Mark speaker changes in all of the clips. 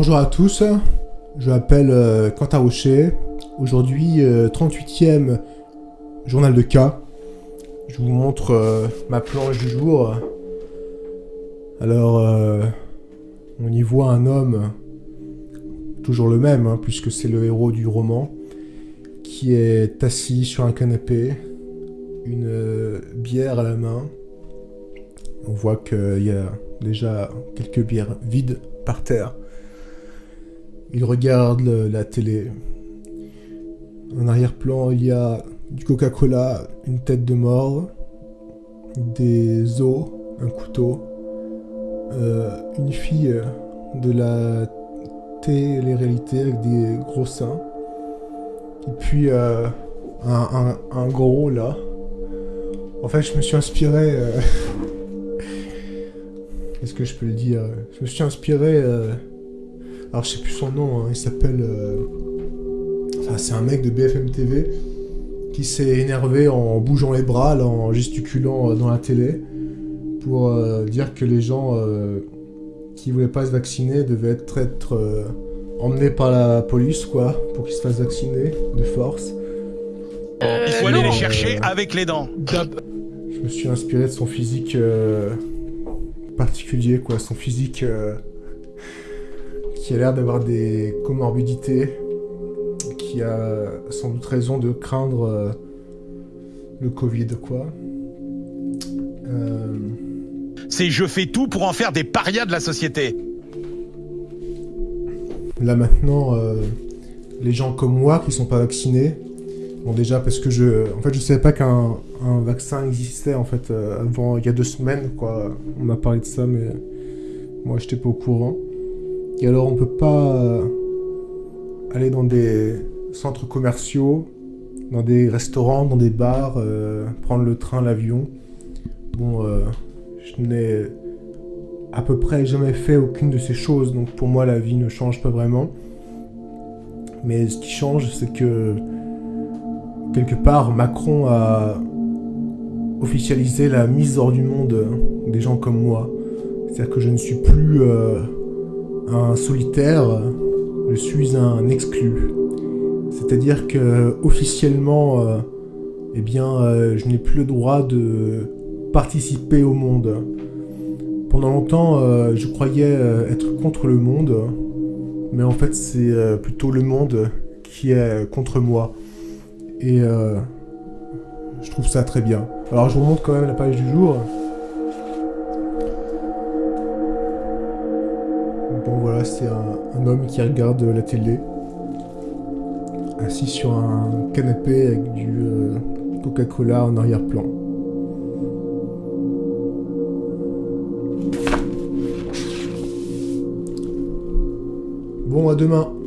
Speaker 1: Bonjour à tous, je m'appelle euh, Quentin Rocher. Aujourd'hui, 38e euh, journal de cas. Je vous montre euh, ma planche du jour. Alors, on y voit un homme, toujours le même, hein, puisque c'est le héros du roman, qui est assis sur un canapé, une bière à la main. On voit qu'il y a déjà quelques bières vides par terre. Il regarde la télé. En arrière-plan, il y a du Coca-Cola, une tête de mort, des os, un couteau, euh, une fille de la télé-réalité avec des gros seins, et puis euh, un, gros là. En fait, je me suis inspiré... Euh, est-ce que je peux le dire? Je me suis inspiré alors je sais plus son nom, hein. il s'appelle... Euh, enfin, c'est un mec de BFM TV qui s'est énervé en bougeant les bras, en gesticulant euh, dans la télé, pour euh, dire que les gens qui voulaient pas se vacciner devaient être, être emmenés par la police, quoi, pour qu'ils se fassent vacciner de force.
Speaker 2: Il faut aller les chercher avec les dents.
Speaker 1: Je me suis inspiré de son physique particulier, quoi, son physique qui a l'air d'avoir des comorbidités, qui a sans doute raison de craindre euh, le Covid, quoi.
Speaker 2: Euh, C'est je fais tout pour en faire des parias de la société.
Speaker 1: Là maintenant, euh, les gens comme moi qui sont pas vaccinés, bon déjà parce que je, en fait, je savais pas qu'un vaccin existait en fait avant il y a deux semaines, quoi. On m'a parlé de ça, mais moi j'étais pas au courant. Et alors on peut pas euh, aller dans des centres commerciaux, dans des restaurants, dans des bars, euh, prendre le train, l'avion. Bon, euh, je n'ai à peu près jamais fait aucune de ces choses, donc pour moi la vie ne change pas vraiment. Mais ce qui change, c'est que quelque part Macron a officialisé la mise hors du monde des gens comme moi. C'est-à-dire que je ne suis plus un solitaire, je suis un exclu. C'est-à-dire que officiellement, euh, eh bien, euh, je n'ai plus le droit de participer au monde. Pendant longtemps, euh, je croyais être contre le monde, mais en fait, c'est plutôt le monde qui est contre moi. Et je trouve ça très bien. Alors, je vous montre quand même la page du jour. C'est un, homme qui regarde la télé, assis sur un canapé avec du euh, Coca-Cola en arrière-plan. Bon, à demain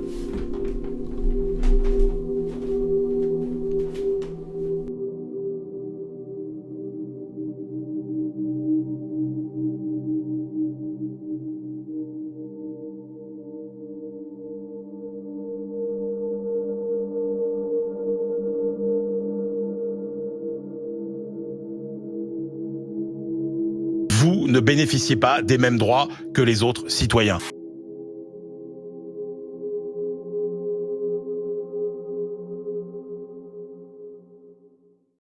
Speaker 2: vous ne bénéficiez pas des mêmes droits que les autres citoyens.